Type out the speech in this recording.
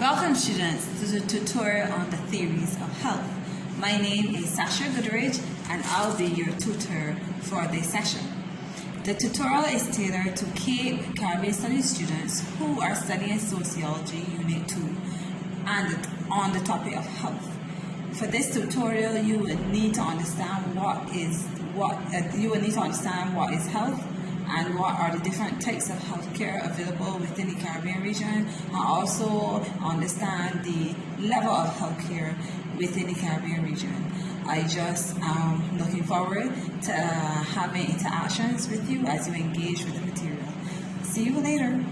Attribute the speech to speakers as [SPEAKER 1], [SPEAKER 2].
[SPEAKER 1] Welcome students to the tutorial on the theories of health. My name is Sasha Goodrich and I'll be your tutor for this session. The tutorial is tailored to Cape Caribbean Studies students who are studying Sociology Unit 2 and on the topic of health. For this tutorial, you will need to understand what is what uh, you will need to understand what is health and what are the different types of healthcare available within the Caribbean region and also understand the level of healthcare within the Caribbean region. I just am looking forward to uh, having interactions with you as you engage with the material. See you later.